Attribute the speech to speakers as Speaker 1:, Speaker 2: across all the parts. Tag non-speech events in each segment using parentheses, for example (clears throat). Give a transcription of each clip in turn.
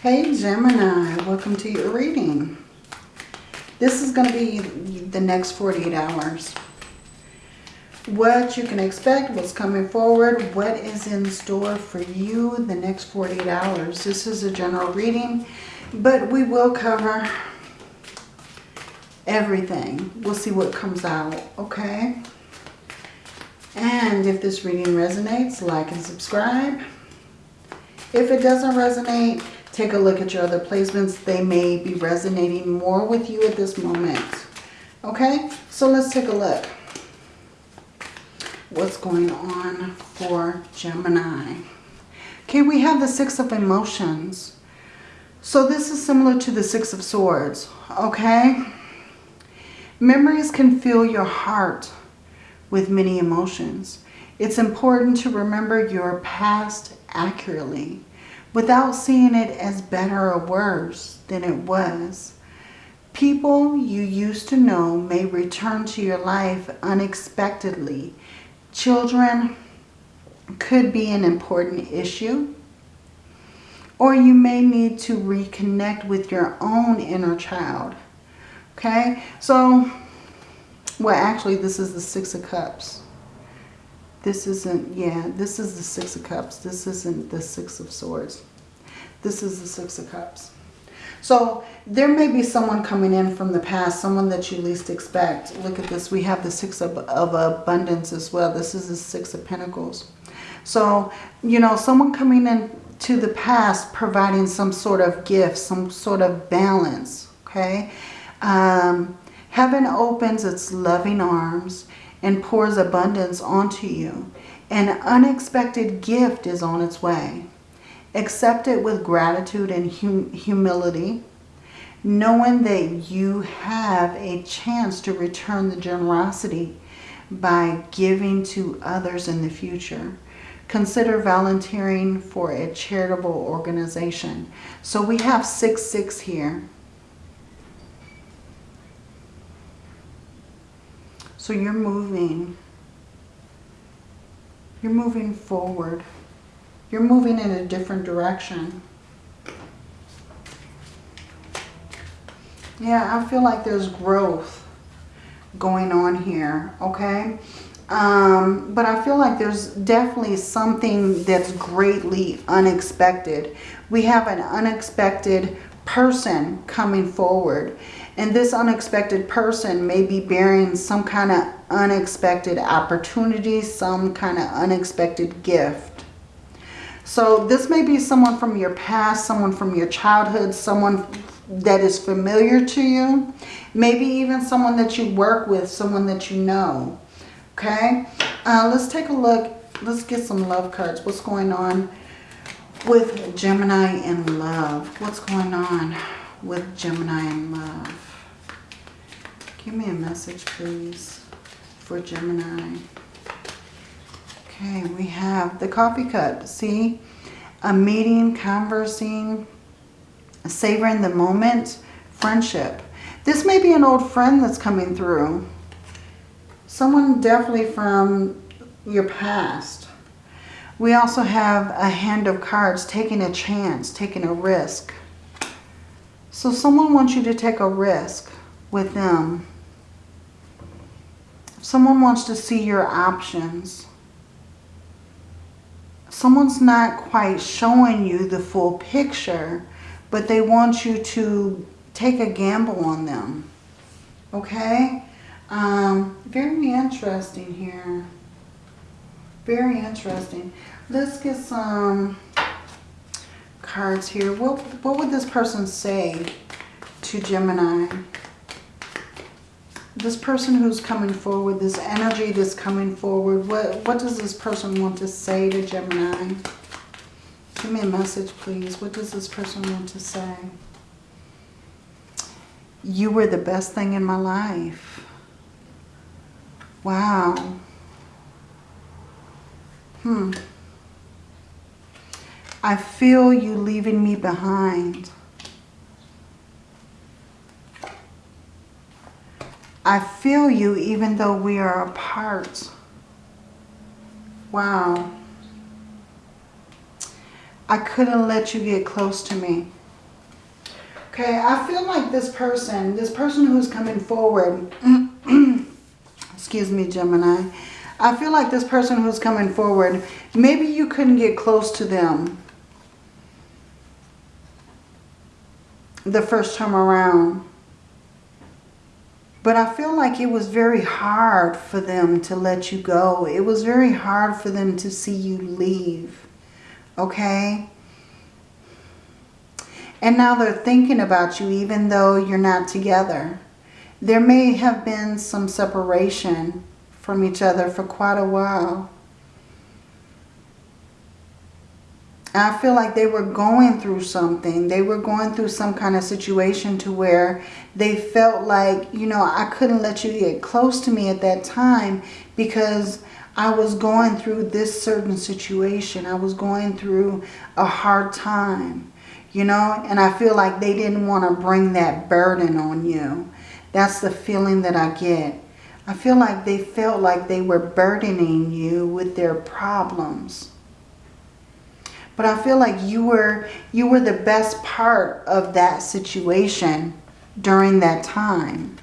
Speaker 1: Hey Gemini, welcome to your reading. This is going to be the next 48 hours. What you can expect, what's coming forward, what is in store for you the next 48 hours. This is a general reading, but we will cover everything. We'll see what comes out, okay? And if this reading resonates, like and subscribe. If it doesn't resonate, take a look at your other placements. They may be resonating more with you at this moment. Okay, so let's take a look. What's going on for Gemini? Okay, we have the Six of Emotions. So this is similar to the Six of Swords, okay? Memories can fill your heart with many emotions. It's important to remember your past accurately without seeing it as better or worse than it was. People you used to know may return to your life unexpectedly. Children could be an important issue. Or you may need to reconnect with your own inner child. Okay, so, well actually this is the Six of Cups. This isn't, yeah, this is the Six of Cups. This isn't the Six of Swords. This is the Six of Cups. So there may be someone coming in from the past, someone that you least expect. Look at this. We have the Six of, of Abundance as well. This is the Six of Pentacles. So, you know, someone coming in to the past providing some sort of gift, some sort of balance, okay? Um, heaven opens its loving arms and pours abundance onto you. An unexpected gift is on its way. Accept it with gratitude and hum humility, knowing that you have a chance to return the generosity by giving to others in the future. Consider volunteering for a charitable organization. So we have 6-6 here. So you're moving. You're moving forward. You're moving in a different direction. Yeah, I feel like there's growth going on here, okay? Um, but I feel like there's definitely something that's greatly unexpected. We have an unexpected person coming forward. And this unexpected person may be bearing some kind of unexpected opportunity, some kind of unexpected gift. So this may be someone from your past, someone from your childhood, someone that is familiar to you. Maybe even someone that you work with, someone that you know. Okay, uh, let's take a look. Let's get some love cards. What's going on with Gemini and love? What's going on with Gemini and love? Give me a message, please, for Gemini. Okay, we have the coffee cup. See? A meeting, conversing, savoring the moment, friendship. This may be an old friend that's coming through. Someone definitely from your past. We also have a hand of cards, taking a chance, taking a risk. So someone wants you to take a risk with them. Someone wants to see your options. Someone's not quite showing you the full picture, but they want you to take a gamble on them. Okay? Um, very interesting here. Very interesting. Let's get some cards here. What, what would this person say to Gemini? This person who's coming forward, this energy that's coming forward, what, what does this person want to say to Gemini? Give me a message, please. What does this person want to say? You were the best thing in my life. Wow. Hmm. I feel you leaving me behind. I feel you even though we are apart. Wow. I couldn't let you get close to me. Okay, I feel like this person, this person who's coming forward, (clears throat) excuse me, Gemini, I feel like this person who's coming forward, maybe you couldn't get close to them the first time around. But I feel like it was very hard for them to let you go. It was very hard for them to see you leave. Okay? And now they're thinking about you even though you're not together. There may have been some separation from each other for quite a while. I feel like they were going through something. They were going through some kind of situation to where they felt like, you know, I couldn't let you get close to me at that time because I was going through this certain situation. I was going through a hard time, you know, and I feel like they didn't want to bring that burden on you. That's the feeling that I get. I feel like they felt like they were burdening you with their problems. But I feel like you were you were the best part of that situation during that time.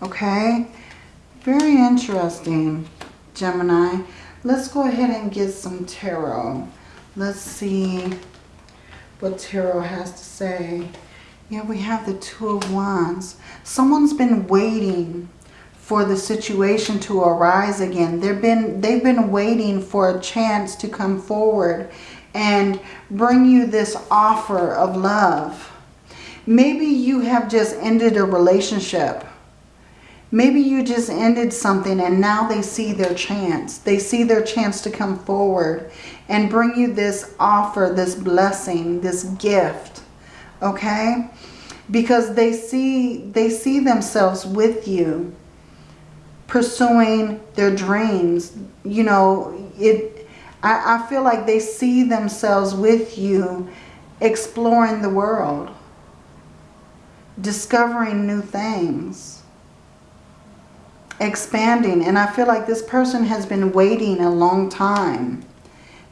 Speaker 1: Okay? Very interesting, Gemini. Let's go ahead and get some tarot. Let's see what tarot has to say. Yeah, we have the Two of Wands. Someone's been waiting for the situation to arise again. They've been, they've been waiting for a chance to come forward and bring you this offer of love. Maybe you have just ended a relationship. Maybe you just ended something and now they see their chance. They see their chance to come forward and bring you this offer, this blessing, this gift. Okay? Because they see, they see themselves with you pursuing their dreams. You know, it. I, I feel like they see themselves with you exploring the world, discovering new things, expanding. And I feel like this person has been waiting a long time.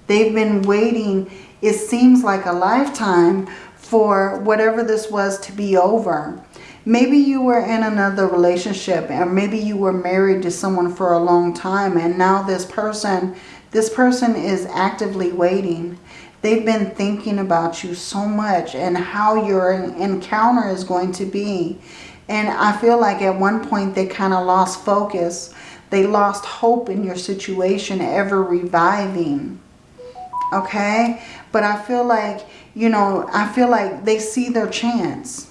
Speaker 1: They've been waiting, it seems like a lifetime, for whatever this was to be over. Maybe you were in another relationship or maybe you were married to someone for a long time and now this person, this person is actively waiting. They've been thinking about you so much and how your encounter is going to be. And I feel like at one point they kind of lost focus. They lost hope in your situation ever reviving. Okay? But I feel like, you know, I feel like they see their chance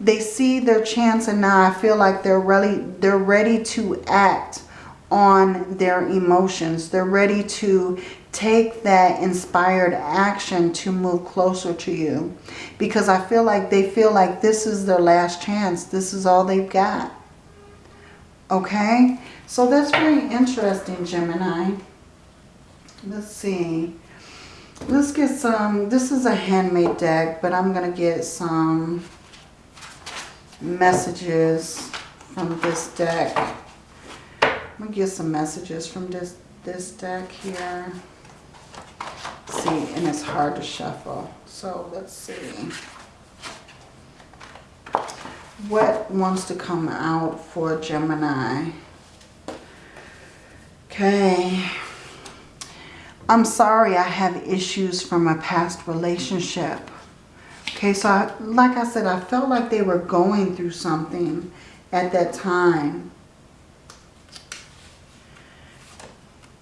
Speaker 1: they see their chance and now I feel like they're really they're ready to act on their emotions. They're ready to take that inspired action to move closer to you. Because I feel like they feel like this is their last chance. This is all they've got. Okay? So that's very interesting, Gemini. Let's see. Let's get some, this is a handmade deck, but I'm going to get some messages from this deck. I'm to get some messages from this, this deck here. see, and it's hard to shuffle. So let's see. What wants to come out for Gemini? Okay. I'm sorry I have issues from a past relationship. Okay, so I, like I said, I felt like they were going through something at that time.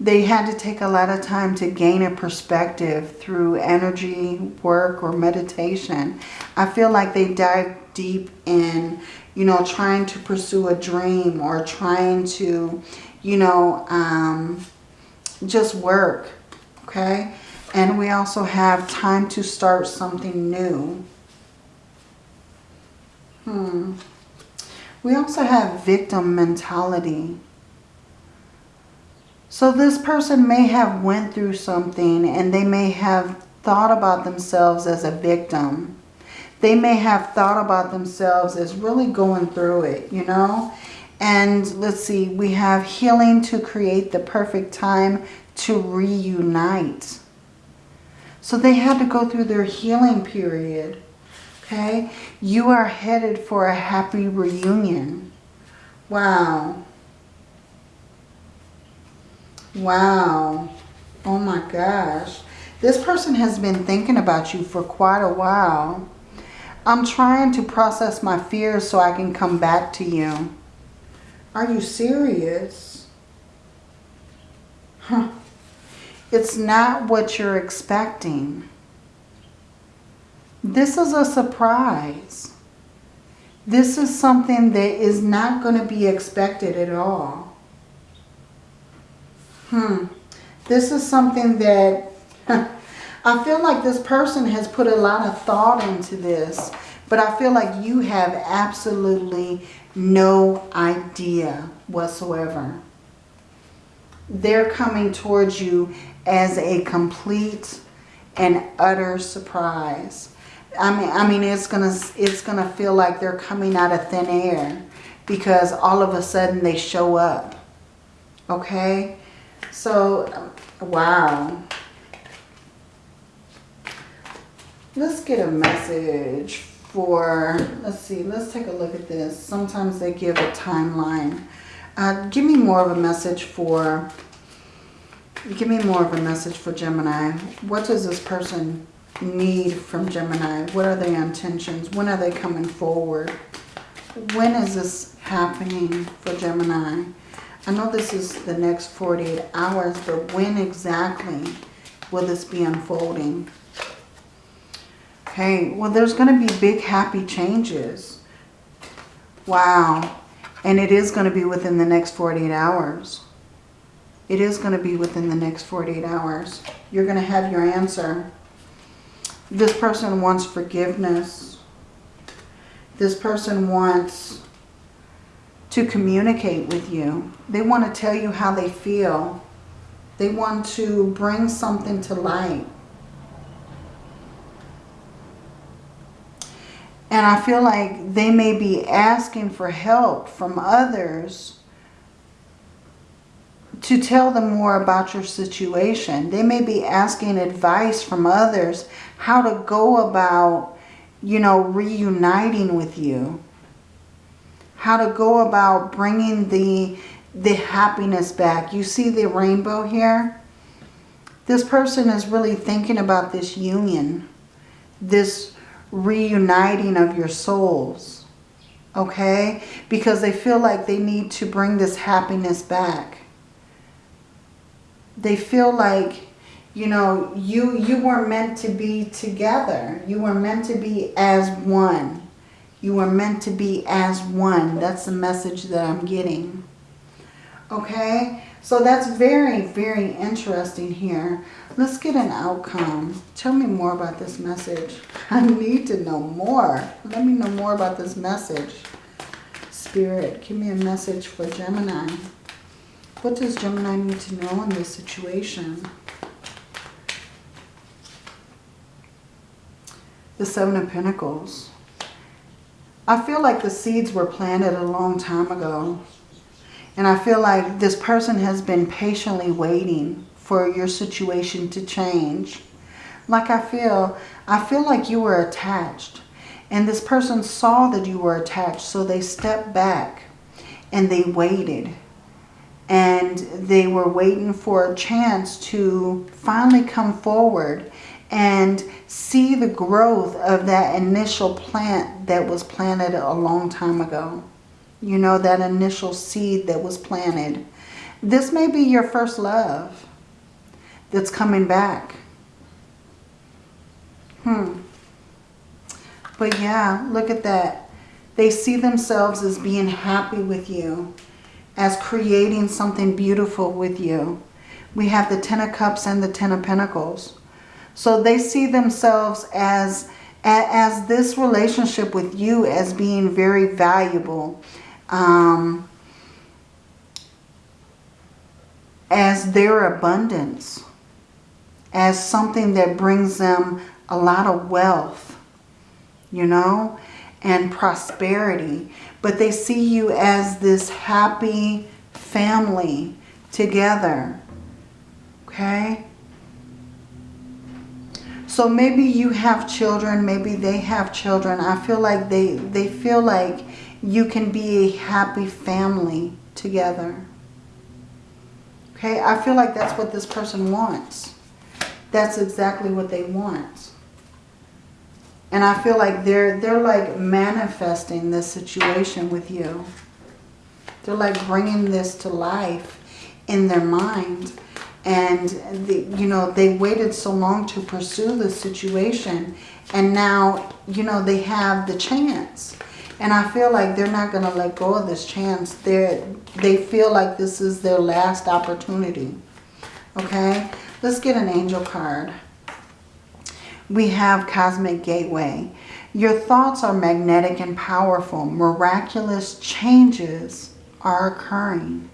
Speaker 1: They had to take a lot of time to gain a perspective through energy, work, or meditation. I feel like they dive deep in, you know, trying to pursue a dream or trying to, you know, um, just work, okay? And we also have time to start something new. Hmm. We also have victim mentality. So this person may have went through something and they may have thought about themselves as a victim. They may have thought about themselves as really going through it, you know. And let's see, we have healing to create the perfect time to reunite. So they had to go through their healing period. Okay? You are headed for a happy reunion. Wow. Wow. Oh my gosh. This person has been thinking about you for quite a while. I'm trying to process my fears so I can come back to you. Are you serious? Huh. It's not what you're expecting. This is a surprise. This is something that is not going to be expected at all. Hmm. This is something that (laughs) I feel like this person has put a lot of thought into this, but I feel like you have absolutely no idea whatsoever. They're coming towards you as a complete and utter surprise. I mean, I mean, it's gonna, it's gonna feel like they're coming out of thin air because all of a sudden they show up. Okay, so wow. Let's get a message for, let's see, let's take a look at this. Sometimes they give a timeline. Uh, give me more of a message for, give me more of a message for Gemini. What does this person need from Gemini? What are their intentions? When are they coming forward? When is this happening for Gemini? I know this is the next 48 hours, but when exactly will this be unfolding? Okay, well, there's going to be big happy changes. Wow. And it is going to be within the next 48 hours. It is going to be within the next 48 hours. You're going to have your answer. This person wants forgiveness. This person wants to communicate with you. They want to tell you how they feel. They want to bring something to light. And I feel like they may be asking for help from others to tell them more about your situation. They may be asking advice from others how to go about, you know, reuniting with you. How to go about bringing the, the happiness back. You see the rainbow here? This person is really thinking about this union. This reuniting of your souls. Okay? Because they feel like they need to bring this happiness back. They feel like, you know, you, you were meant to be together. You were meant to be as one. You were meant to be as one. That's the message that I'm getting. Okay? So that's very, very interesting here. Let's get an outcome. Tell me more about this message. (laughs) I need to know more. Let me know more about this message. Spirit, give me a message for Gemini. What does Gemini need to know in this situation? The Seven of Pentacles. I feel like the seeds were planted a long time ago. And I feel like this person has been patiently waiting for your situation to change. Like I feel, I feel like you were attached. And this person saw that you were attached. So they stepped back and they waited. And they were waiting for a chance to finally come forward and see the growth of that initial plant that was planted a long time ago. You know, that initial seed that was planted. This may be your first love that's coming back. Hmm. But yeah, look at that. They see themselves as being happy with you, as creating something beautiful with you. We have the Ten of Cups and the Ten of Pentacles. So they see themselves as, as this relationship with you as being very valuable um, as their abundance, as something that brings them a lot of wealth, you know, and prosperity. But they see you as this happy family together, okay? So maybe you have children, maybe they have children. I feel like they, they feel like you can be a happy family together. Okay, I feel like that's what this person wants. That's exactly what they want. And I feel like they're, they're like manifesting this situation with you. They're like bringing this to life in their mind. And, the, you know, they waited so long to pursue the situation. And now, you know, they have the chance. And I feel like they're not going to let go of this chance. They're, they feel like this is their last opportunity. Okay? Let's get an angel card. We have Cosmic Gateway. Your thoughts are magnetic and powerful. Miraculous changes are occurring.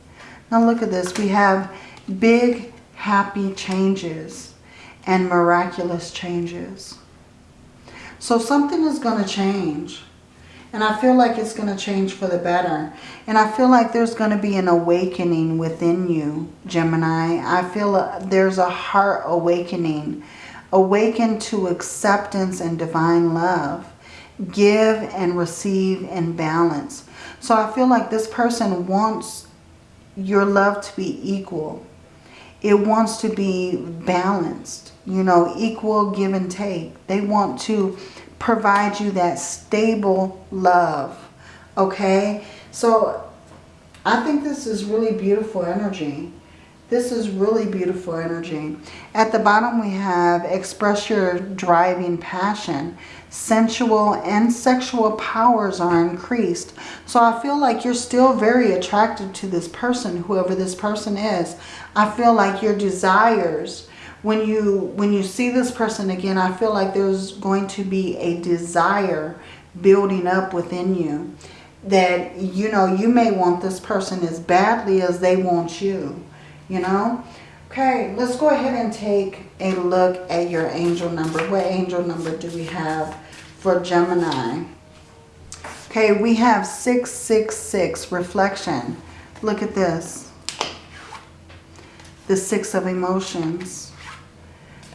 Speaker 1: Now look at this. We have big, happy changes and miraculous changes. So something is going to change. And I feel like it's going to change for the better. And I feel like there's going to be an awakening within you, Gemini. I feel a, there's a heart awakening. Awaken to acceptance and divine love. Give and receive in balance. So I feel like this person wants your love to be equal. It wants to be balanced, you know, equal give and take. They want to provide you that stable love, okay? So I think this is really beautiful energy. This is really beautiful energy. At the bottom we have express your driving passion. Sensual and sexual powers are increased. So I feel like you're still very attracted to this person, whoever this person is. I feel like your desires, when you when you see this person again, I feel like there's going to be a desire building up within you. That, you know, you may want this person as badly as they want you you know. Okay, let's go ahead and take a look at your angel number. What angel number do we have for Gemini? Okay, we have 666, reflection. Look at this. The Six of Emotions.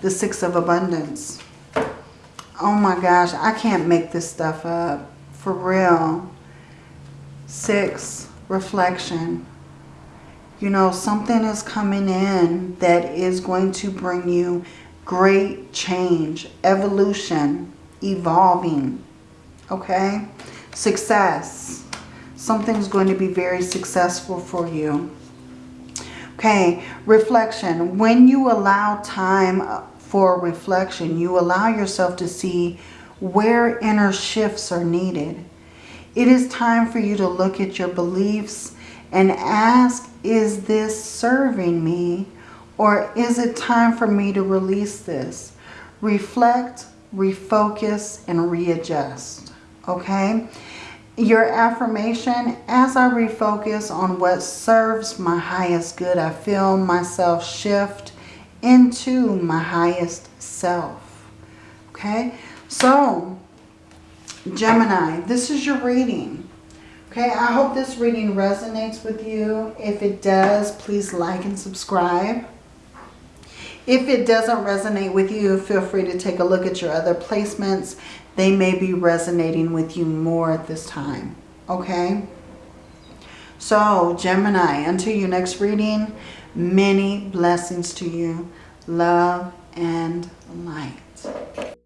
Speaker 1: The Six of Abundance. Oh my gosh, I can't make this stuff up. For real. Six, reflection you know, something is coming in that is going to bring you great change, evolution, evolving, okay? Success. Something's going to be very successful for you. Okay, reflection. When you allow time uh, for reflection, you allow yourself to see where inner shifts are needed. It is time for you to look at your beliefs and ask is this serving me or is it time for me to release this? Reflect, refocus, and readjust. Okay? Your affirmation, as I refocus on what serves my highest good, I feel myself shift into my highest self. Okay? So, Gemini, this is your reading. Okay, I hope this reading resonates with you. If it does, please like and subscribe. If it doesn't resonate with you, feel free to take a look at your other placements. They may be resonating with you more at this time. Okay? So, Gemini, until your next reading, many blessings to you. Love and light.